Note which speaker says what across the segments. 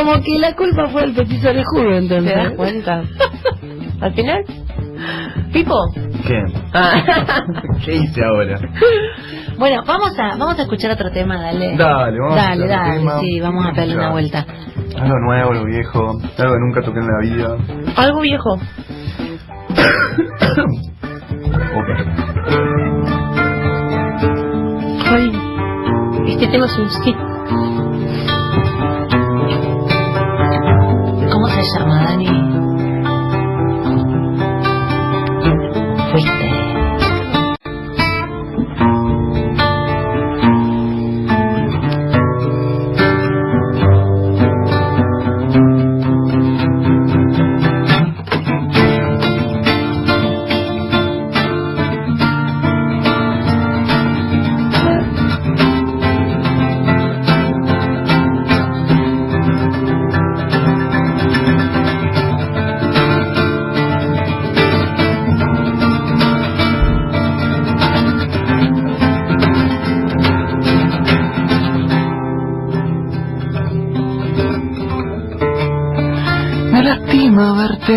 Speaker 1: Como que la culpa fue el petiso orejudo, entonces.
Speaker 2: ¿Te das cuenta? Al final, Pipo.
Speaker 3: ¿Qué?
Speaker 2: Ah.
Speaker 3: ¿Qué hice ahora?
Speaker 1: Bueno, vamos a vamos a escuchar otro tema, dale.
Speaker 3: Dale, vamos a
Speaker 1: Dale,
Speaker 3: otro
Speaker 1: dale,
Speaker 3: tema.
Speaker 1: sí, vamos a darle una vuelta.
Speaker 3: Algo nuevo, algo viejo, algo que nunca toqué en la vida.
Speaker 2: Algo viejo.
Speaker 3: Ok.
Speaker 2: Ay, este tema es un.
Speaker 1: bersama Lani.
Speaker 3: Wait.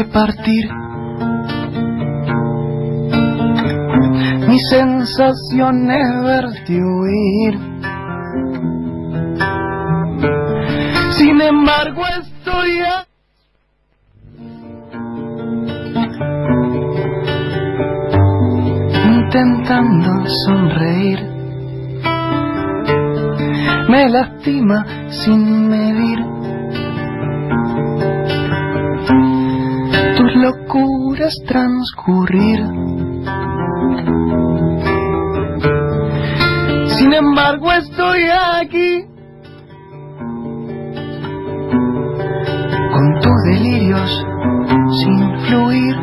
Speaker 3: Lastima verte partir. Mi sensación es verte huir. Sin embargo, estoy a- intentando sonreír. Me lastima sin medir. Locuras transcurrir. Sin embargo, estoy aquí con tus delirios sin fluir.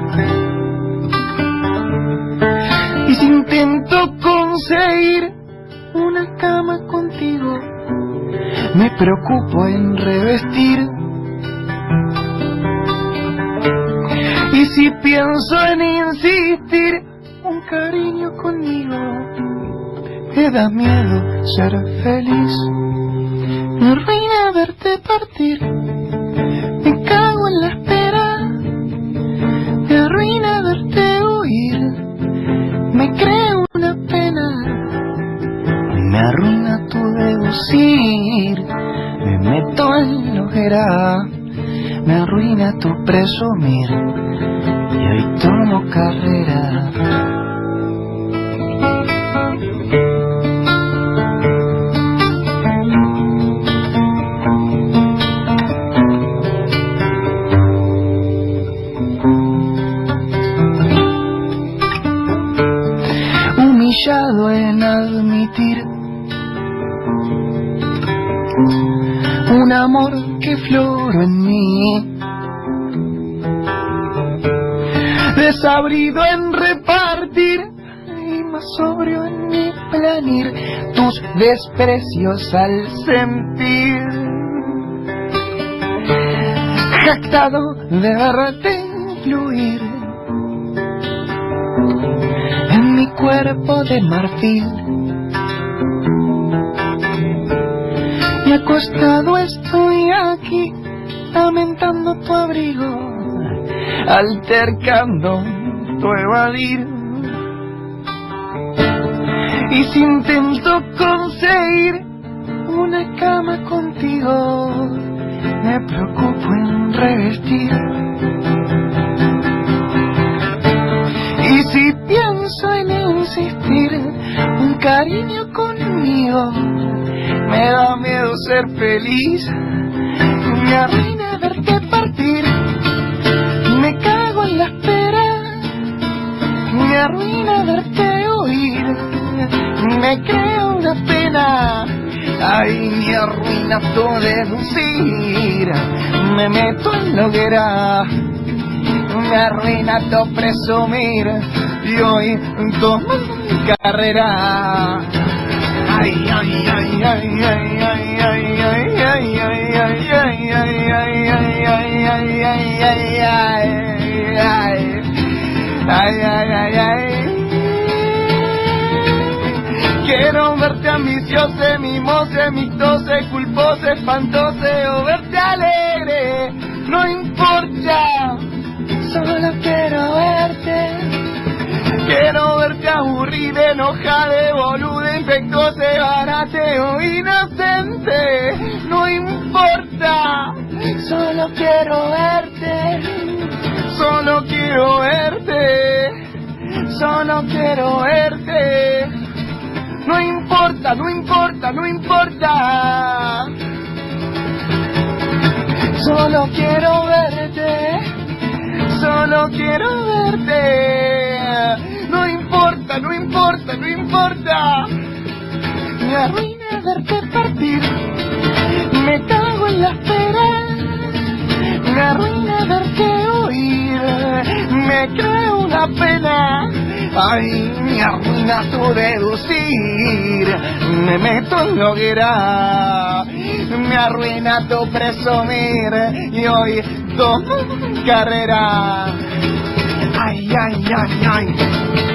Speaker 3: Y si intento conseguir una cama contigo, me preocupo en revestir. Si pienso en insistir un cariño conmigo, me da miedo ser feliz. Me arruina verte partir, me cago en la espera. Me arruina verte huir, me creo una pena. Me arruina tu deducir, me meto en la hoguera. Me arruina tu presumir y tomo carrera. Desprecios al sentir. Jactado de verte fluir en mi cuerpo de marfil. Y acostado estoy aquí, lamentando tu abrigo, altercando tu evadir. Y si intento conseguir una cama contigo, me preocupo en revestir. Y si pienso en insistir un cariño conmigo, me da miedo ser feliz. Me arruina verte partir. Me cago en la espera. Me arruina verte huir. Me creo una pena. Ay, me arruina tu deducir. Me meto en hoguera me arruina tu presumir y hoy tomo mi carrera. Ay, ay, ay, ay, ay, ay, ay, ay, ay, ay, ay, ay, ay, ay, ay, Quiero verte ambicioso, mimose, mictose, culpose, espantose o verte alegre, no importa, solo quiero verte. Quiero verte aburrida, enojada, boluda, infectose, barate o inocente, no importa, solo quiero verte, solo quiero verte, solo quiero verte, no importa, no importa, no importa, solo quiero verte, solo quiero verte, no importa, no importa, no importa, me arruina verte partir, me cago en la espera, me arruina verte me creo una pena, ay, me arruina tu deducir, me meto en hoguera, me arruina tu presumir, y hoy tomo carrera, ay, ay, ay, ay.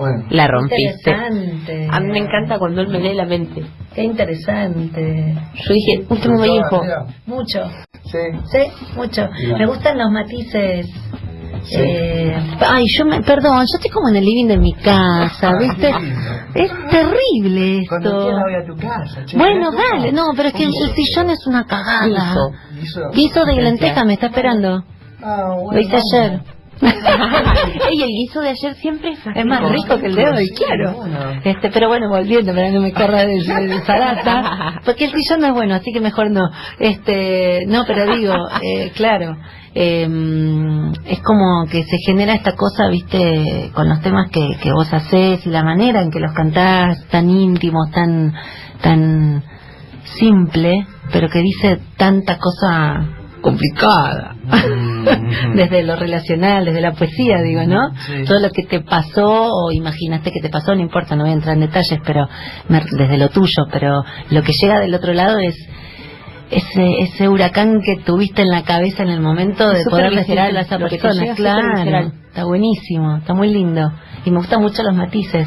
Speaker 1: Bueno.
Speaker 2: La rompiste.
Speaker 1: Interesante.
Speaker 2: A mí me encanta cuando él me lee la mente.
Speaker 1: Qué interesante.
Speaker 2: Yo dije, último me dijo,
Speaker 1: Mucho.
Speaker 3: Sí.
Speaker 1: Sí, mucho. Me gustan los matices.
Speaker 3: Sí.
Speaker 1: Eh,
Speaker 2: ay, yo me, perdón, yo estoy como en el living de mi casa, ¿viste? Es terrible
Speaker 3: Cuando
Speaker 2: esto.
Speaker 3: quieras voy a tu casa, che.
Speaker 2: Bueno,
Speaker 3: ¿Querés
Speaker 2: dale, no, pero es que el, el sillón es una cagada.
Speaker 3: Guiso.
Speaker 2: Guiso de lenteja me está esperando.
Speaker 3: Ah, bueno,
Speaker 2: Lo hice
Speaker 3: vamos.
Speaker 2: ayer. Ey, el guiso de ayer siempre es,
Speaker 1: Es más rico que el de hoy, claro.
Speaker 3: bueno.
Speaker 1: Este, pero bueno, volviendo para que no me corra de, de porque el sillón no es bueno, así que mejor no. Este, no, pero digo, eh, claro, eh, es como que se genera esta cosa, viste, con los temas que, que vos hacés y la manera en que los cantás, tan íntimos, tan, tan simple, pero que dice tanta cosa complicada.
Speaker 3: Mm.
Speaker 1: desde lo relacional, desde la poesía, digo, ¿no?
Speaker 3: Sí.
Speaker 1: Todo lo que te pasó o imaginaste que te pasó, no importa, no voy a entrar en detalles, pero desde lo tuyo, pero lo que llega del otro lado es ese ese huracán que tuviste en la cabeza en el momento de
Speaker 2: Es
Speaker 1: poder decirle a esa persona. Claro, está buenísimo, está muy lindo. Y me gustan mucho los matices,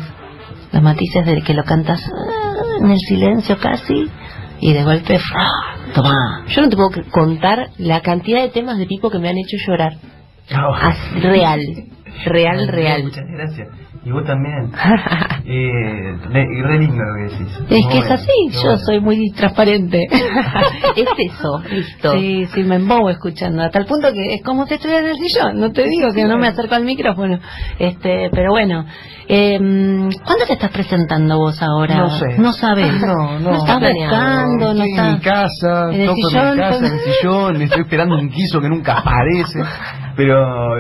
Speaker 1: los matices de que lo cantas ah, en el silencio casi y de golpe, ¡fra! Toma.
Speaker 2: Yo no te puedo contar la cantidad de temas de tipo que me han hecho llorar. Así, real, real, real.
Speaker 3: Muchas gracias. Y vos también. eh, re, y re lindo lo que decís.
Speaker 1: Es que es así, yo
Speaker 3: bueno.
Speaker 1: soy muy transparente.
Speaker 2: es eso, listo.
Speaker 1: Sí, sí, me embobo escuchando, hasta el punto que es como si estuviera en el sillón, no te digo que no me acerco al micrófono. Este, pero bueno, eh, ¿cuándo te estás presentando vos ahora?
Speaker 3: No sé.
Speaker 1: No sabes.
Speaker 3: No, no.
Speaker 1: estás
Speaker 2: planeado.
Speaker 1: buscando, no
Speaker 3: en mi
Speaker 1: estás.
Speaker 3: casa,
Speaker 1: en el
Speaker 3: toco en
Speaker 1: sillón,
Speaker 3: mi casa, en el sillón, estoy esperando un quiso que nunca aparece, pero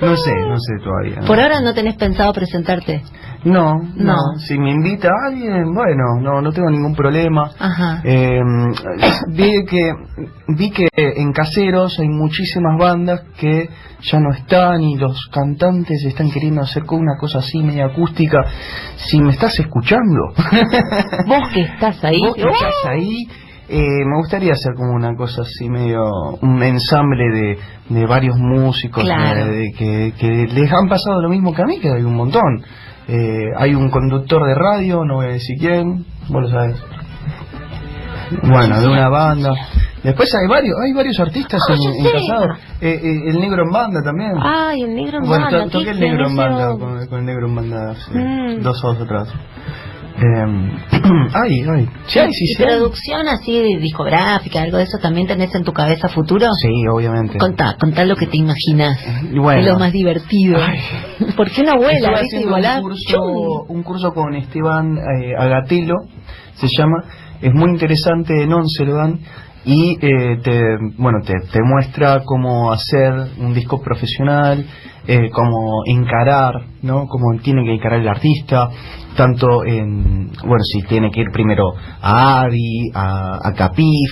Speaker 3: no sé, no sé todavía.
Speaker 1: Por ahora no tenés pensado presentarte.
Speaker 3: No, no,
Speaker 1: No.
Speaker 3: Si me invita alguien, bueno, no, no tengo ningún problema.
Speaker 1: Ajá.
Speaker 3: Eh, vi que vi que en caseros hay muchísimas bandas que ya no están y los cantantes están queriendo hacer con una cosa así media acústica. Si me estás escuchando,
Speaker 2: Vos que estás ahí,
Speaker 3: vos que estás ahí, eh, me gustaría hacer como una cosa así medio un ensamble de, de varios músicos
Speaker 1: Claro.
Speaker 3: eh, de que, que les han pasado lo mismo que a mí, que hay un montón. Eh, hay un conductor de radio, no voy a decir quién, vos lo sabes. Bueno, de una banda. Después hay varios, hay varios artistas
Speaker 2: Ah,
Speaker 3: en, en. Casado. Eh, eh, el negro en banda también.
Speaker 2: Ay, el negro en
Speaker 3: bueno,
Speaker 2: banda.
Speaker 3: to- toqué
Speaker 2: ¿qué
Speaker 3: el negro en banda con, con el negro en banda hace
Speaker 2: Mm.
Speaker 3: dos años atrás. Eh, ay, ay. Sí, sí,
Speaker 1: ¿Y
Speaker 3: sí.
Speaker 1: así discográfica, algo de eso también tenés en tu cabeza futuro?
Speaker 3: Sí, obviamente.
Speaker 1: Contá, contá lo que te imaginas.
Speaker 3: Bueno.
Speaker 1: Es lo más divertido.
Speaker 3: Ay.
Speaker 1: ¿Por qué una abuela?
Speaker 3: Un curso, un curso con Esteban eh, Agatelo, se llama, es muy interesante, en once lo dan, y eh, te, bueno, te, te muestra cómo hacer un disco profesional, eh, cómo encarar, ¿no? Cómo tiene que encarar el artista, tanto en, bueno, si tiene que ir primero a Adi, a, a Capif,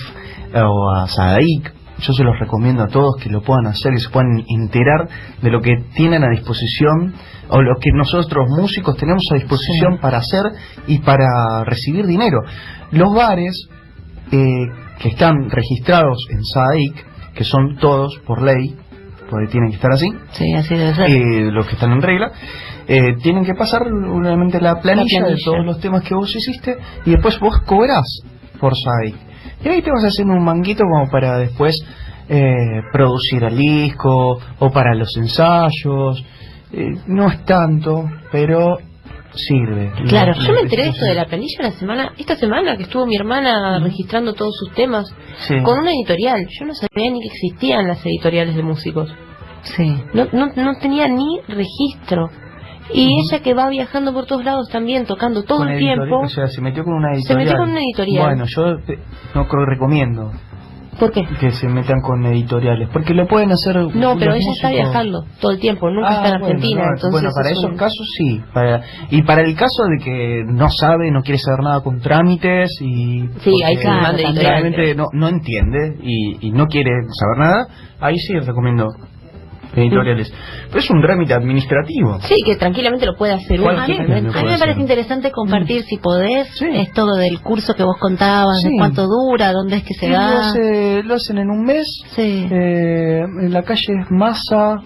Speaker 3: eh, o a Sadaik, yo se los recomiendo a todos que lo puedan hacer y se puedan enterar de lo que tienen a disposición o lo que nosotros músicos tenemos a disposición para hacer y para recibir dinero. Los bares eh, que están registrados en SAIC, que son todos por ley, tienen que estar así,
Speaker 1: Sí, así debe ser.
Speaker 3: eh, los que están en regla, eh, tienen que pasar la planilla,
Speaker 1: La planilla.
Speaker 3: de todos los temas que vos hiciste y después vos cobrás por SAIC. Y ahí te vas haciendo un manguito como para después eh, producir el disco o para los ensayos. No es tanto, pero sirve.
Speaker 1: Claro,
Speaker 4: Yo me enteré de esto de la planilla la semana, esta semana que estuvo mi hermana registrando todos sus temas
Speaker 3: Sí.
Speaker 4: con una editorial. Yo no sabía ni que existían las editoriales de músicos.
Speaker 1: Sí.
Speaker 4: No, no, no tenía ni registro. Y ella que va viajando por todos lados también, tocando todo el tiempo.
Speaker 3: O sea, se metió con una
Speaker 4: Se
Speaker 3: editorial.
Speaker 4: metió con una editorial.
Speaker 3: Bueno, yo no creo- recomiendo
Speaker 4: ¿Por qué?
Speaker 3: que se metan con editoriales, porque lo pueden hacer.
Speaker 4: No, pero ella está viajando todo el tiempo, nunca
Speaker 3: Ah,
Speaker 4: está en
Speaker 3: bueno,
Speaker 4: Argentina.
Speaker 3: no,
Speaker 4: entonces
Speaker 3: bueno, para
Speaker 4: es
Speaker 3: esos
Speaker 4: un-
Speaker 3: casos sí. Para, y para el caso de que no sabe, no quiere saber nada con trámites y.
Speaker 4: Sí, ahí claro,
Speaker 3: realmente no, no entiende y, y no quiere saber nada, ahí sí recomiendo editoriales. Pero es un trámite administrativo.
Speaker 4: Sí, que tranquilamente lo puede hacer uno.
Speaker 1: A mí me parece
Speaker 3: hacer.
Speaker 1: interesante compartir, si podés,
Speaker 3: Sí.
Speaker 1: esto del curso que vos contabas,
Speaker 3: Sí.
Speaker 1: de cuánto dura, dónde es que se
Speaker 3: lo,
Speaker 1: da.
Speaker 3: hace- lo hacen en un mes.
Speaker 1: Sí.
Speaker 3: Eh, en la calle Massa.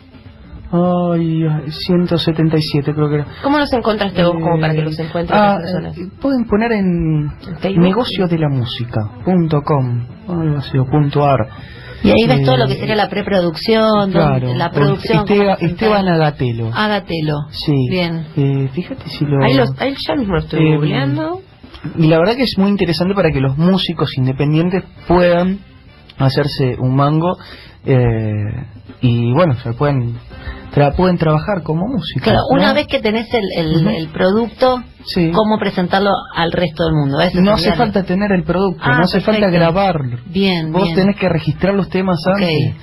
Speaker 3: Ay, 177 creo que era.
Speaker 4: ¿Cómo los encontraste vos como para que los encuentren
Speaker 3: ah,
Speaker 4: las personas?
Speaker 3: eh, pueden poner en
Speaker 4: Facebook?
Speaker 3: negociodelamusica.com algo así, o punto .ar.
Speaker 1: Y ahí ves
Speaker 3: Eh,
Speaker 1: todo lo que sería la preproducción,
Speaker 3: Claro,
Speaker 1: la producción.
Speaker 3: Esteba-. Esteban Agatelo.
Speaker 1: Hágatelo.
Speaker 3: Sí.
Speaker 1: Bien.
Speaker 3: Eh, fíjate si lo...
Speaker 4: Ahí, los, ahí ya mismo lo estoy
Speaker 3: Eh,
Speaker 4: googleando.
Speaker 3: Y la verdad que es muy interesante para que los músicos independientes puedan hacerse un mango eh, y bueno, se pueden tra- pueden trabajar como músicos.
Speaker 1: Claro,
Speaker 3: ¿no?
Speaker 1: una vez que tenés el, el, producto,
Speaker 3: Sí.
Speaker 1: cómo presentarlo al resto del mundo. Eso
Speaker 3: No hace falta tener el producto,
Speaker 1: Ah,
Speaker 3: no hace falta grabarlo.
Speaker 1: Bien,
Speaker 3: Vos
Speaker 1: bien.
Speaker 3: tenés que registrar los temas antes,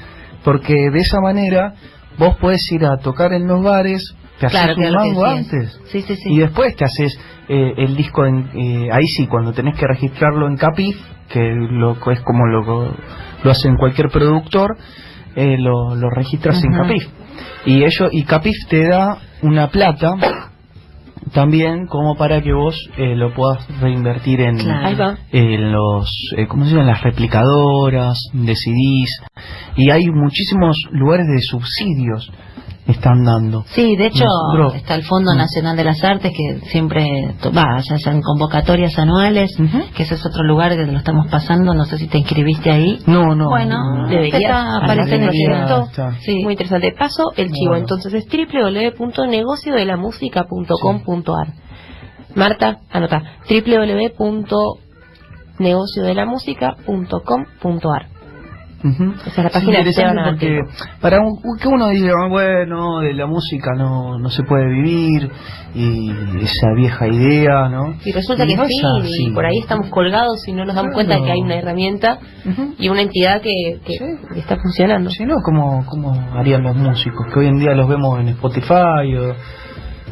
Speaker 3: porque de esa manera vos podés ir a tocar en los bares, te haces
Speaker 1: Claro,
Speaker 3: un mango antes.
Speaker 1: Sí, sí, sí.
Speaker 3: Y después te haces eh, el disco en, eh, ahí sí, cuando tenés que registrarlo en Capif, que lo, es como lo, lo hacen cualquier productor, eh, lo, lo registras en. Capif. Y ello, y Capif te da una plata también como para que vos eh, lo puedas reinvertir en,
Speaker 1: Claro.
Speaker 3: Los, eh, ¿cómo se llaman? Las replicadoras de CDs. Y hay muchísimos lugares de subsidios están dando.
Speaker 1: Sí, de hecho
Speaker 3: Nosotros-
Speaker 1: está el Fondo
Speaker 3: Mm.
Speaker 1: Nacional de las Artes que siempre va, ya sean convocatorias anuales, que ese es otro lugar que lo estamos pasando, no sé si te inscribiste ahí.
Speaker 3: No, no.
Speaker 1: bueno,
Speaker 3: no.
Speaker 4: deberías.
Speaker 1: está, aparece en el
Speaker 3: Debería
Speaker 1: proyecto.
Speaker 3: estar.
Speaker 1: Sí.
Speaker 4: Muy interesante. Paso el chivo.
Speaker 3: Bueno.
Speaker 4: Entonces es www.negociodelamusica.com.ar. Marta, anota. www.negociodelamusica.com.ar.
Speaker 3: Ujú.
Speaker 4: Esa es la
Speaker 3: Es
Speaker 4: página
Speaker 3: interesante porque
Speaker 4: Agatero.
Speaker 3: para un, que uno diga, "Ah, bueno, de la música no, no se puede vivir, y esa vieja idea, ¿no?
Speaker 4: Y resulta que
Speaker 3: no
Speaker 4: sí,
Speaker 3: es
Speaker 4: y por ahí estamos colgados y no nos damos
Speaker 3: Claro.
Speaker 4: cuenta de que hay una herramienta y una entidad que, que-
Speaker 3: Sí.
Speaker 4: está funcionando.
Speaker 3: Si no, ¿cómo, ¿cómo harían los músicos? Que hoy en día los vemos en Spotify, o,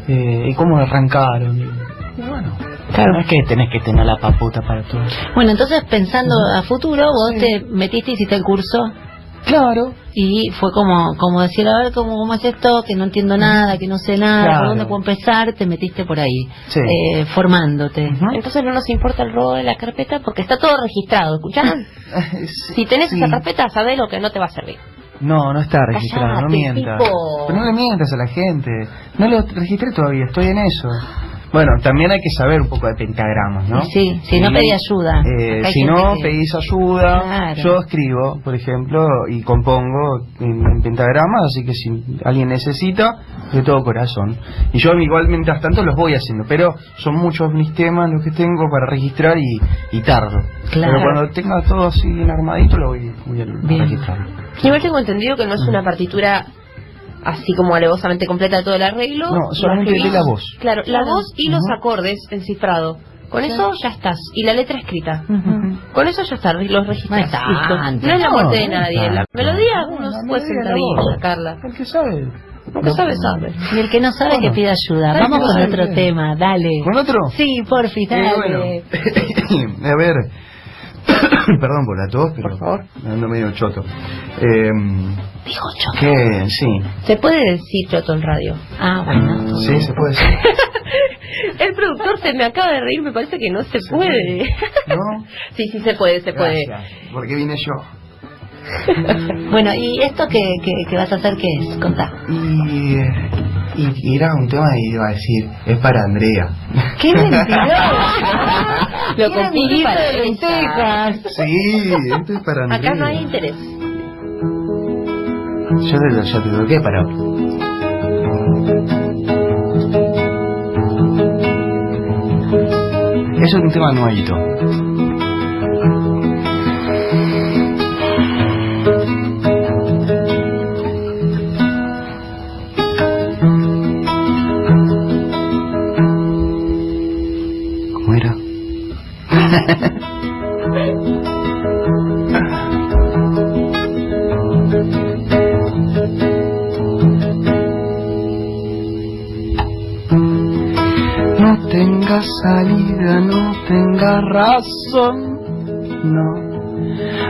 Speaker 3: eh, y cómo arrancaron. Y bueno,
Speaker 4: Claro.
Speaker 3: no es que tenés que tener la paputa para todo.
Speaker 1: Bueno, entonces pensando a futuro, vos
Speaker 3: Sí.
Speaker 1: te metiste y hiciste el curso
Speaker 3: Claro,
Speaker 1: y fue como como decir, a ver cómo, cómo es esto, que no entiendo nada, que no sé nada,
Speaker 3: Claro.
Speaker 1: por dónde puedo empezar, te metiste por ahí,
Speaker 3: Sí.
Speaker 1: eh, formándote.
Speaker 4: Entonces no nos importa el robo de la carpeta porque está todo registrado, ¿escucharon? Si tenés
Speaker 3: Sí.
Speaker 4: esa carpeta, sabés lo que no te va a servir.
Speaker 3: No, no está registrado, no mientas.
Speaker 4: tipo.
Speaker 3: Pero no le mientas a la gente. No lo registré todavía, estoy en eso. Bueno, también hay que saber un poco de pentagramas, ¿no?
Speaker 1: Sí, si no pedí ayuda.
Speaker 3: eh, si no,
Speaker 1: que-
Speaker 3: pedís ayuda.
Speaker 1: Claro.
Speaker 3: Yo escribo, por ejemplo, y compongo en, en pentagramas, así que si alguien necesita, de todo corazón. Y yo igual mientras tanto los voy haciendo, pero son muchos mis temas los que tengo para registrar y, y tardo.
Speaker 1: Claro.
Speaker 3: Pero cuando tenga todo así bien armadito, lo voy, voy a
Speaker 1: Bien.
Speaker 3: registrar.
Speaker 4: Igual tengo entendido que no es una partitura así como alevosamente completa de todo el arreglo.
Speaker 3: No, solamente
Speaker 4: Lo
Speaker 3: de la voz.
Speaker 4: Claro, la
Speaker 1: Claro.
Speaker 4: voz y los acordes en cifrado. Con eso ya estás. Y la letra escrita. Con eso ya está, los registras.
Speaker 1: No.
Speaker 4: No es la muerte de
Speaker 3: No, no
Speaker 4: nadie. La melodía
Speaker 3: No,
Speaker 4: uno puede sentadito
Speaker 3: voz.
Speaker 4: sacarla.
Speaker 3: El que sabe.
Speaker 4: Que sabe, sabe.
Speaker 1: Y el que no sabe
Speaker 3: Bueno.
Speaker 1: que pida ayuda. Vamos con otro
Speaker 3: bien.
Speaker 1: tema, dale.
Speaker 3: ¿Con otro?
Speaker 1: Sí, porfi,
Speaker 3: Eh,
Speaker 1: dale.
Speaker 3: bueno. a ver. Perdón por la tos, pero
Speaker 4: Por favor.
Speaker 3: me ando medio choto. Eh,
Speaker 1: Dijo choto.
Speaker 3: que sí,
Speaker 4: Se puede decir choto en radio.
Speaker 1: Ah, bueno.
Speaker 3: sí, se puede decir.
Speaker 4: El productor se me acaba de reír, me parece que no se puede.
Speaker 3: ¿No?
Speaker 4: Sí, sí se puede, se puede.
Speaker 3: Gracias, porque vine yo.
Speaker 1: Bueno, ¿y esto que, que, que vas a hacer qué es? Contá.
Speaker 3: Y, eh, y, y era un tema y iba a decir, es para Andrea.
Speaker 1: ¡Qué mentiroso!
Speaker 4: Lo compré para
Speaker 1: de lentejas.
Speaker 3: Sí, esto es para Andrea.
Speaker 4: Acá no hay interés.
Speaker 3: Yo te lo, yo te lo, ¿qué para? Es un tema nuevito. No tenga salida, no tenga razón, no.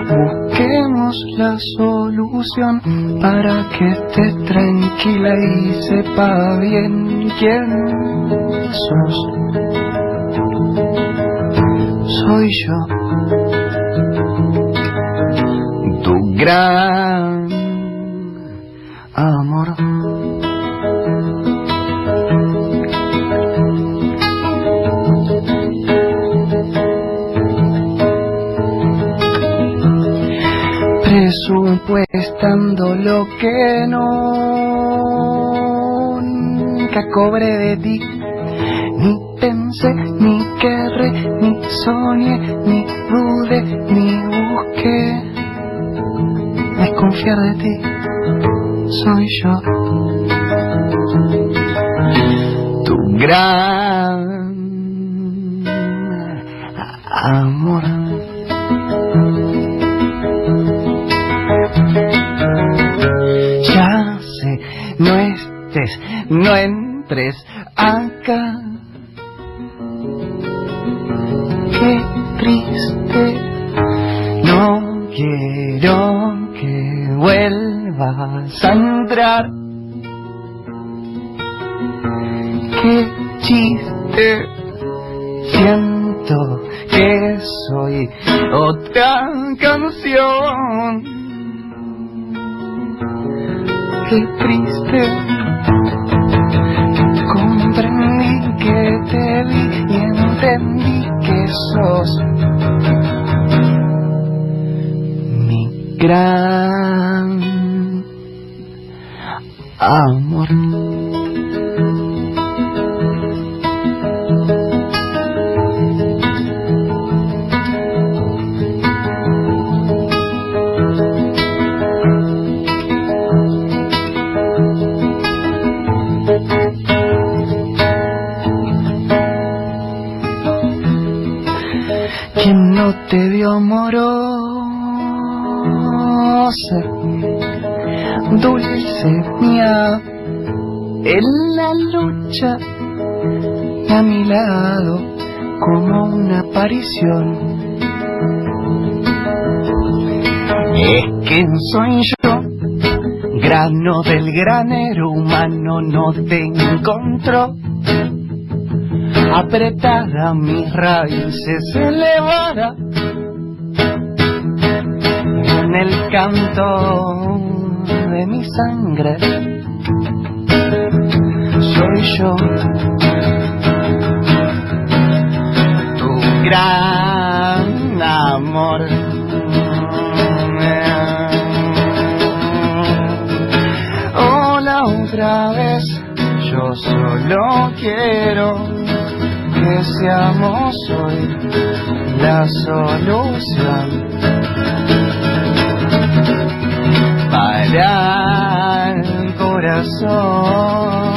Speaker 3: Busquemos la solución para que estés tranquila y sepa bien quién sos. Soy yo, tu gran amor. presupuestando lo que nunca cobré de ti. Ni pensé, ni ni soñé, ni dudé, ni busqué desconfiar de ti. Soy yo, tu gran amor. Ya sé, no estés, no entres acá. Quiero que vuelvas a entrar. Qué chiste, siento que soy otra canción qué triste. Comprendí que te vi y entendí que sos gran amor. ¿Quién no te vio Dulce mía, en la lucha a mi lado como una aparición. Es que soy yo, grano del granero humano, no te encontró. Apretada mis raíces elevada en el canto de mi sangre. Soy yo. Tu gran amor. Hola otra vez. Yo solo quiero que seamos hoy la solución el corazón.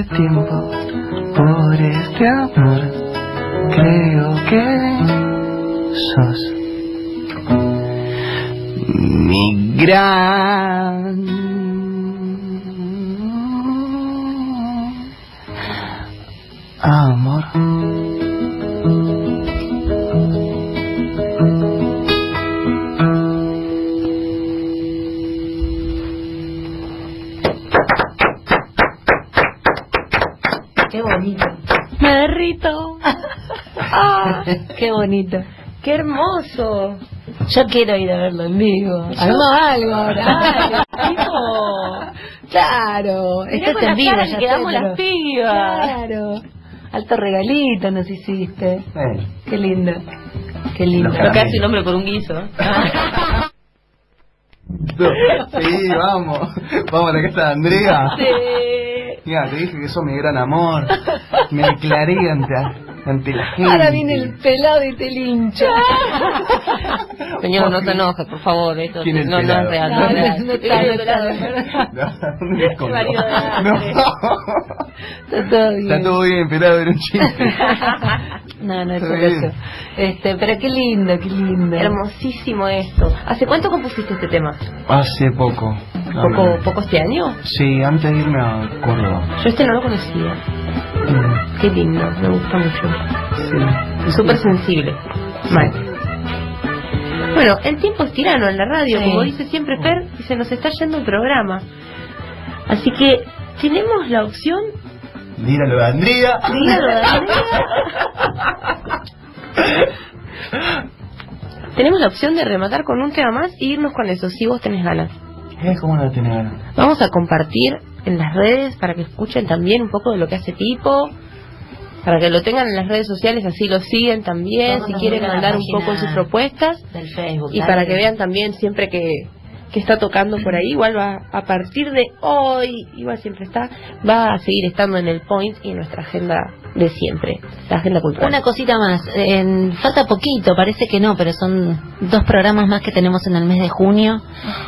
Speaker 3: Tiempo, por este amor,
Speaker 1: Qué bonito.
Speaker 4: Me derrito. Ah,
Speaker 1: Qué bonito.
Speaker 4: ¡Qué hermoso!
Speaker 1: Yo quiero ir a verlo en vivo. Hagamos algo ahora. Claro, esto es en vivo, ya
Speaker 4: quedamos
Speaker 1: pero-
Speaker 4: las pibas.
Speaker 1: Claro. Alto regalito nos hiciste.
Speaker 3: Eh,
Speaker 1: Qué lindo. Qué lindo.
Speaker 3: Los
Speaker 4: Lo que hace
Speaker 3: caramelos.
Speaker 4: un hombre por un guiso.
Speaker 3: Sí, vamos. Vamos a la casa de Andrea.
Speaker 4: Sí.
Speaker 3: Mira, te dije que sos mi gran amor. Me declaré ante, ante la gente.
Speaker 1: Ahora viene el pelado y te lincha.
Speaker 4: Señor, no se enoje, por favor. Esto
Speaker 3: ¿Quién es
Speaker 4: no, no
Speaker 3: pelado?
Speaker 4: es real.
Speaker 1: No,
Speaker 4: No, es
Speaker 1: no, está, todo bien.
Speaker 3: Está todo bien, pelado, era un chiste.
Speaker 1: No, no es eso. Este, pero qué lindo, qué lindo.
Speaker 4: Hermosísimo esto. ¿Hace cuánto compusiste este tema?
Speaker 3: Hace poco.
Speaker 4: ¿Poco, ¿Poco este año?
Speaker 3: Sí, antes de irme a Córdoba.
Speaker 4: Yo este no lo conocía.
Speaker 3: Mm,
Speaker 4: Qué lindo, me gusta mucho.
Speaker 3: Sí.
Speaker 4: Súper sensible. Mal. Bueno, el tiempo es tirano en la radio,
Speaker 1: Sí.
Speaker 4: como dice siempre Fer, y se nos está yendo el programa. Así que tenemos la opción
Speaker 3: Míralo de Andrea.
Speaker 4: Dígalo, Tenemos la opción de rematar con un tema más e irnos con eso, si vos tenés ganas.
Speaker 3: Eh, ¿Cómo no tenés ganas?
Speaker 4: Vamos a compartir en las redes para que escuchen también un poco de lo que hace Tipo, para que lo tengan en las redes sociales, así lo siguen también, si quieren mandar un poco sus propuestas
Speaker 1: Del Facebook.
Speaker 4: y
Speaker 1: dale.
Speaker 4: para que vean también siempre que, que está tocando por ahí, igual va a partir de hoy, igual siempre está, va a seguir estando en el point y en nuestra agenda de siempre, la agenda cultural.
Speaker 1: Una cosita más, en- falta poquito, parece que no, pero son dos programas más que tenemos en el mes de junio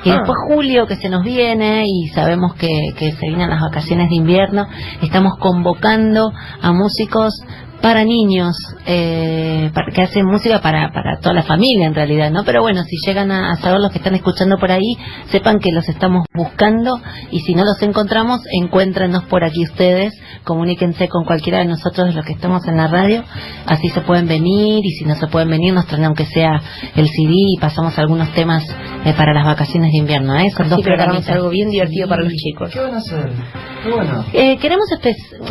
Speaker 1: y
Speaker 4: Ah.
Speaker 1: después julio que se nos viene y sabemos que, que se vienen las vacaciones de invierno, estamos convocando a músicos para niños, eh, para- que hacen música para, para toda la familia en realidad, ¿no? Pero bueno, si llegan a, a saber los que están escuchando por ahí, sepan que los estamos buscando y si no los encontramos, encuéntrenos por aquí ustedes, comuníquense con cualquiera de nosotros de los que estamos en la radio, así se pueden venir y si no se pueden venir nos traen aunque sea el CD y pasamos algunos temas eh, para las vacaciones de invierno, ¿eh? Son
Speaker 4: Así
Speaker 1: dos programitas.
Speaker 4: algo bien divertido
Speaker 1: Sí.
Speaker 4: para los chicos.
Speaker 3: ¿Qué van a hacer? Bueno.
Speaker 1: Eh, queremos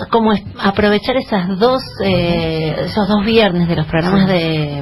Speaker 1: como aprovechar esas dos eh, esos dos viernes de los programas de,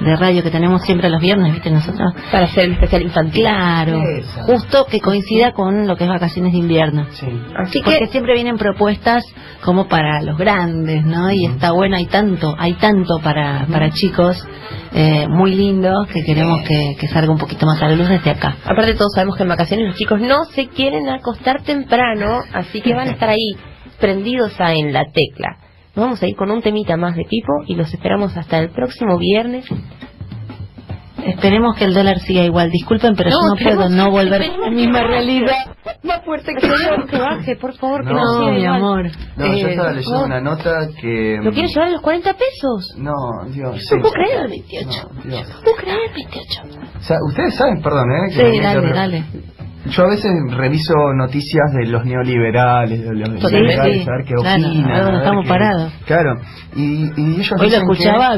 Speaker 1: de radio que tenemos siempre los viernes, ¿viste? Nosotros.
Speaker 4: Para hacer el especial infantil.
Speaker 1: Claro,
Speaker 3: Esa.
Speaker 1: justo que coincida con lo que es vacaciones de invierno.
Speaker 3: Sí.
Speaker 4: Así
Speaker 1: Porque
Speaker 4: que
Speaker 1: siempre vienen propuestas como para los grandes, ¿no? Y está bueno, hay tanto, hay tanto para, para chicos eh, muy lindo que queremos que, que salga un poquito más a la luz desde acá.
Speaker 4: aparte todos sabemos que en vacaciones los chicos no se quieren acostar temprano, así que van a estar ahí prendidos a en la tecla. Nos vamos a ir con un temita más de Pipo y los esperamos hasta el próximo viernes.
Speaker 1: Esperemos que el dólar siga igual. Disculpen, pero yo no puedo no volver a mi misma realidad.
Speaker 4: Más fuerte que yo, que baje, por favor, que
Speaker 3: No,
Speaker 4: no, sea
Speaker 1: mi
Speaker 4: igual.
Speaker 1: amor.
Speaker 3: No, yo
Speaker 4: Eh,
Speaker 3: estaba leyendo
Speaker 4: ¿vos
Speaker 3: una nota que...
Speaker 4: ¿Lo quieres llevar a los 40 pesos?
Speaker 3: No, Dios. sí.
Speaker 4: No puedo creer, 28.
Speaker 3: No, Dios.
Speaker 4: No puedo creer, 28.
Speaker 3: O sea, ustedes saben, perdón, ¿eh? que
Speaker 1: Sí, dale, dale.
Speaker 3: Yo a veces reviso noticias de los neoliberales, de los liberales,
Speaker 1: sí,
Speaker 3: a ver qué
Speaker 1: claro,
Speaker 3: opinan.
Speaker 1: a ver dónde
Speaker 3: a ver
Speaker 1: estamos
Speaker 3: qué-
Speaker 1: parados.
Speaker 3: Claro, y, y ellos
Speaker 1: Hoy lo
Speaker 3: dicen
Speaker 1: escuchaba a
Speaker 3: ahora-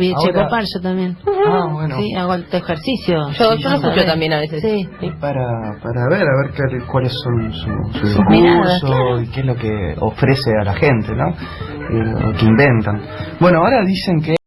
Speaker 1: yo también.
Speaker 3: Ah, bueno.
Speaker 1: Sí, hago el ejercicio.
Speaker 4: Yo,
Speaker 1: Sí,
Speaker 4: yo lo escucho también a veces.
Speaker 1: Sí.
Speaker 3: Para, para ver, a ver qué- cuáles son su, su
Speaker 1: Sus miradas,
Speaker 3: discurso
Speaker 1: claro.
Speaker 3: y qué es lo que ofrece a la gente, ¿no? Lo que inventan. Bueno, ahora dicen que